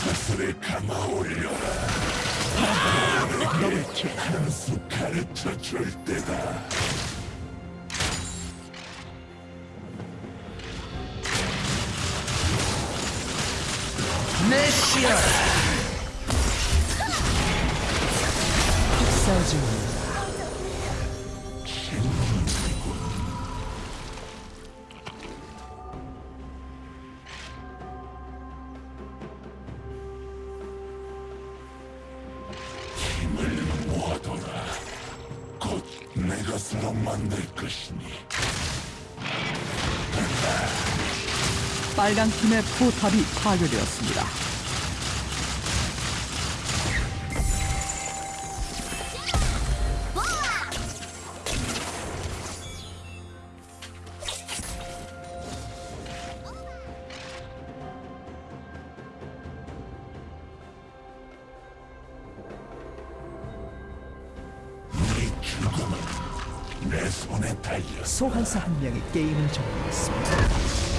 사슬에 감아 올려라. 너에게 한수 가르쳐 줄 때다. 메시아. 싸우지 내 것으로 만들 것이니. 빨간 팀의 포탑이 파괴되었습니다. 소환사 한 명이 게임을 종료했습니다.